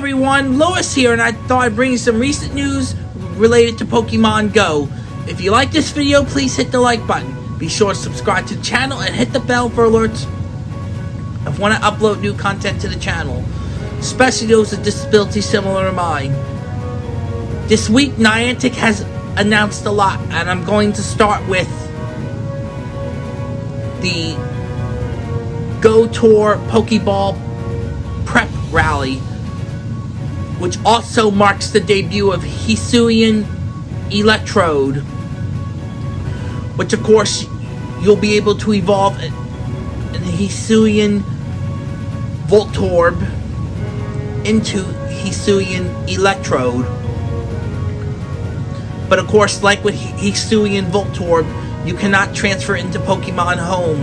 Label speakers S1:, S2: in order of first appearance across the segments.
S1: everyone, Lois here, and I thought I'd bring you some recent news related to Pokemon Go. If you like this video, please hit the like button. Be sure to subscribe to the channel and hit the bell for alerts of when I upload new content to the channel, especially those with disabilities similar to mine. This week, Niantic has announced a lot, and I'm going to start with the Go Tour Pokeball Prep Rally, which also marks the debut of Hisuian Electrode, which of course you'll be able to evolve an Hisuian Voltorb into Hisuian Electrode. But of course, like with Hisuian Voltorb, you cannot transfer into Pokemon Home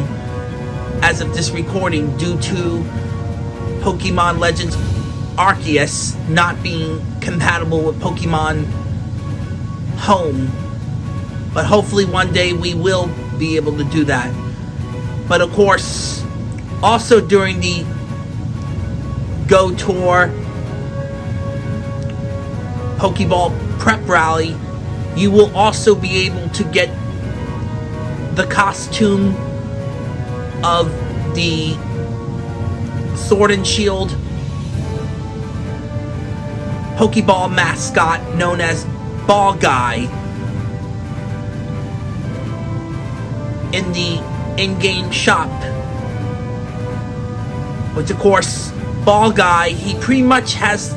S1: as of this recording due to Pokemon Legends Arceus not being compatible with Pokemon Home. But hopefully one day we will be able to do that. But of course, also during the Go Tour Pokeball Prep Rally, you will also be able to get the costume of the Sword and Shield Pokeball mascot known as Ball Guy in the in-game shop. Which of course, Ball Guy, he pretty much has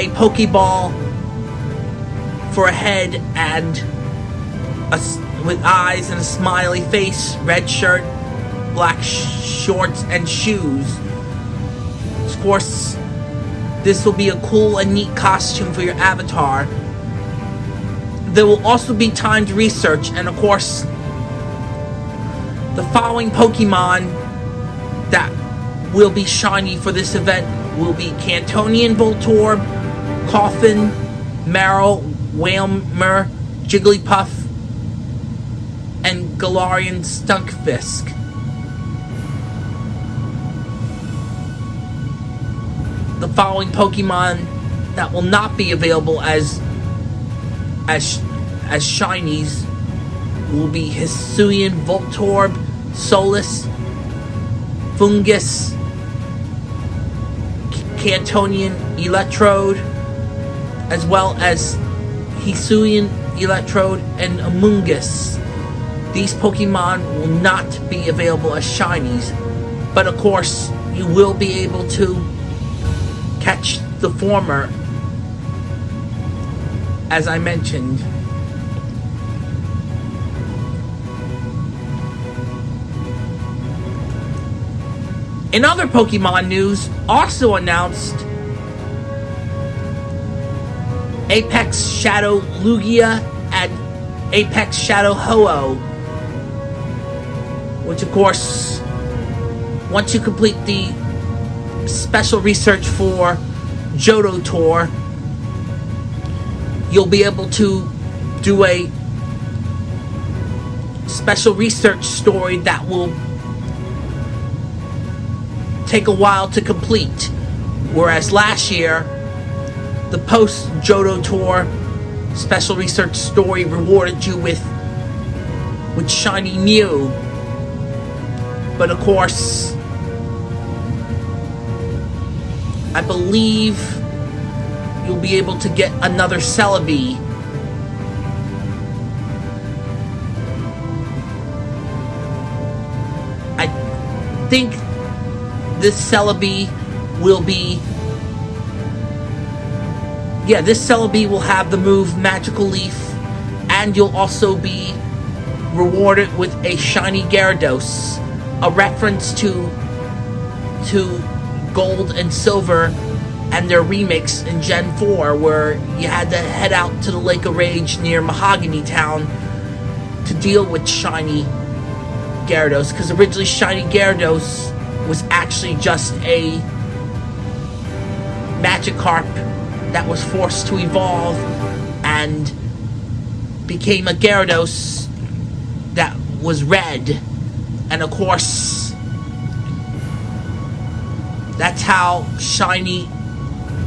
S1: a Pokeball for a head and a, with eyes and a smiley face, red shirt, black sh shorts, and shoes. Of course, this will be a cool and neat costume for your avatar. There will also be timed research, and of course, the following Pokemon that will be shiny for this event will be Kantonian Voltorb, Koffing, Marill, Wailmer, Jigglypuff, and Galarian Stunfisk. The following Pokemon that will not be available as as as shinies will be Hisuian Voltorb, Solus, Foongus, Kantonian Electrode, as well as Hisuian Electrode and Amoonguss. These Pokemon will not be available as shinies, but of course, you will be able to catch the former, as I mentioned. In other Pokemon news, also announced Apex Shadow Lugia and Apex Shadow Ho-Oh. Which of course, once you complete the special research for Johto Tour, you'll be able to do a special research story that will take a while to complete. Whereas last year, the post Johto Tour special research story rewarded you with with shiny Mew. But of course, I believe you'll be able to get another Celebi. I think this Celebi will be... Yeah, this Celebi will have the move Magical Leaf, and you'll also be rewarded with a shiny Gyarados, a reference to to Gold and Silver and their remix in Gen 4, where you had to head out to the Lake of Rage near Mahogany Town to deal with shiny Gyarados, because originally shiny Gyarados was actually just a Magikarp that was forced to evolve and became a Gyarados that was red. And of course, that's how shiny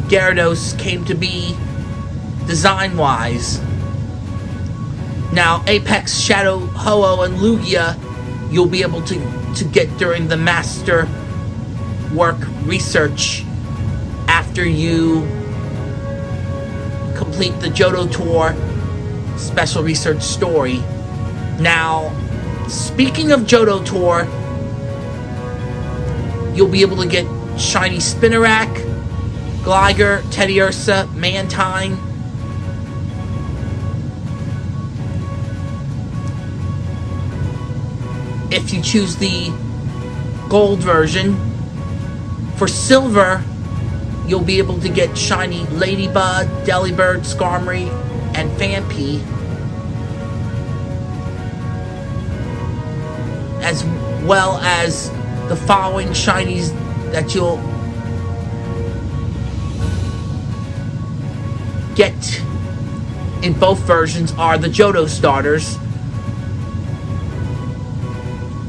S1: Gyarados came to be design-wise. Now, Apex, Shadow, Ho-Oh, and Lugia, you'll be able to, to get during the Master Work research after you complete the Johto Tour special research story. Now, speaking of Johto Tour, you'll be able to get Shiny Spinarak, Gligar, Teddiursa, Mantine, if you choose the gold version. For silver, you'll be able to get shiny Ledyba, Delibird, Skarmory, and Phanpy. As well as the following shinies that you'll get in both versions are the Johto starters.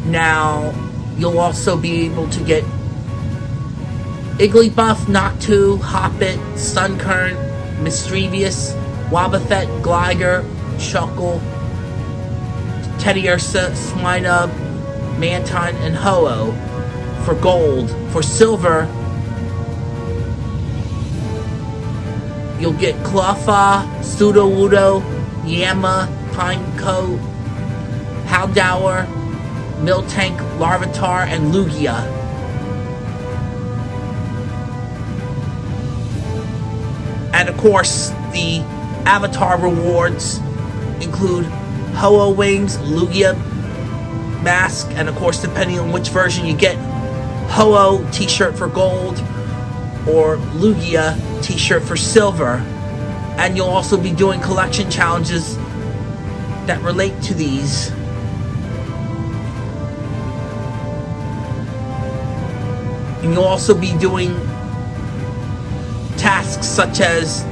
S1: Now, you'll also be able to get Igglybuff, Noctowl, Hoppip, Sunkern, Misdreavus, Wobbuffet, Gligar, Shuckle, Teddiursa, Swinub, Mantine, and Ho-Oh for gold. For silver, you'll get Cleffa, Sudowoodo, Yanma, Pineco, Houndour, Miltank, Larvitar, and Lugia. And of course, the avatar rewards include Ho-Oh Wings, Lugia Mask, and of course, depending on which version you get, Ho-Oh t-shirt for gold or Lugia t-shirt for silver. And you'll also be doing collection challenges that relate to these. And you'll also be doing tasks such as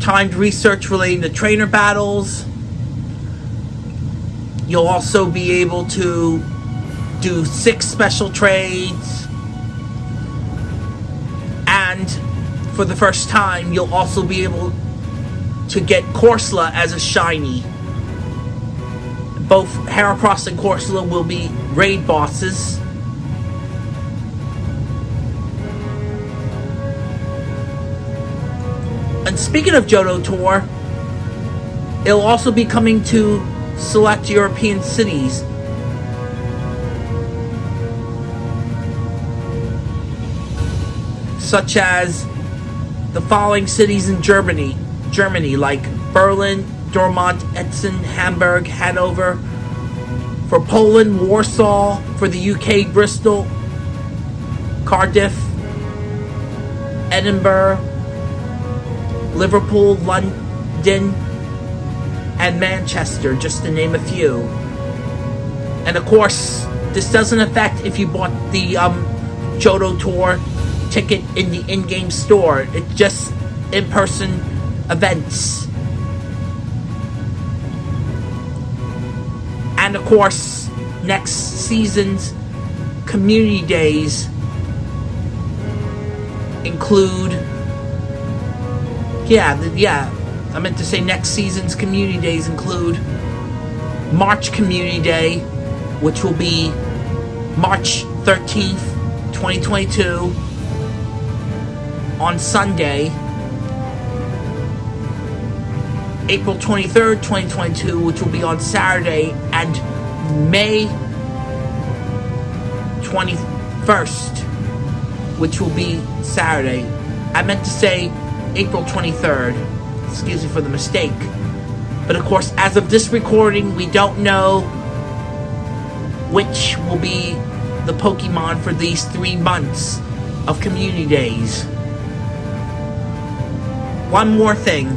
S1: timed research relating to trainer battles. You'll also be able to do six special trades. And for the first time, you'll also be able to get Corsola as a shiny. Both Heracross and Corsola will be raid bosses. And speaking of Johto Tour, it'll also be coming to select European cities. Such as the following cities in Germany, Germany like Berlin, Dortmund, Essen, Hamburg, Hanover. For Poland, Warsaw. For the UK, Bristol, Cardiff, Edinburgh, Liverpool, London, and Manchester, just to name a few. And of course, this doesn't affect if you bought the um, Johto Tour ticket in the in-game store. It's just in-person events. And of course, next season's community days include yeah, yeah, I meant to say next season's community days include March Community Day, which will be March 13th, 2022 on Sunday. April 23rd, 2022, which will be on Saturday, and May 21st, which will be Saturday. I meant to say April 23rd. Excuse me for the mistake. But of course, as of this recording, we don't know which will be the Pokemon for these three months of community days. One more thing.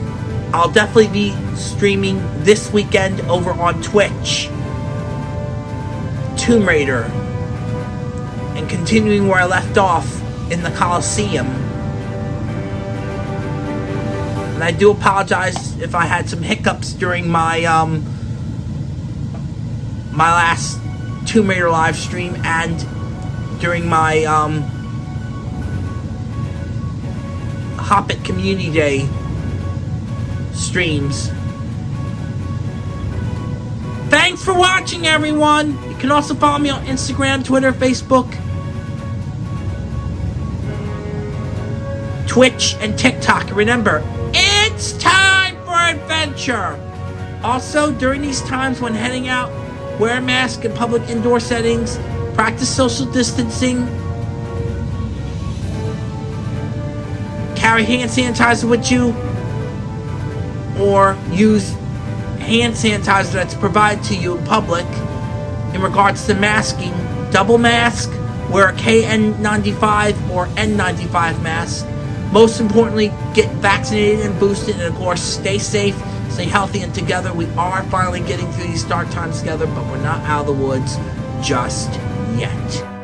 S1: I'll definitely be streaming this weekend over on Twitch. Tomb Raider. And continuing where I left off in the Coliseum. And I do apologize if I had some hiccups during my um my last Tomb Raider live stream and during my um Community Day streams. Thanks for watching, everyone. You can also follow me on Instagram, Twitter, Facebook, Twitch, and TikTok. Remember, it's time for adventure. Also, during these times when heading out, wear a mask in public indoor settings, practice social distancing, carry hand sanitizer with you, or use hand sanitizer that's provided to you in public in regards to masking. Double mask, wear a KN95 or N95 mask. Most importantly, get vaccinated and boosted, and of course, stay safe, stay healthy, and together we are finally getting through these dark times together, but we're not out of the woods just yet.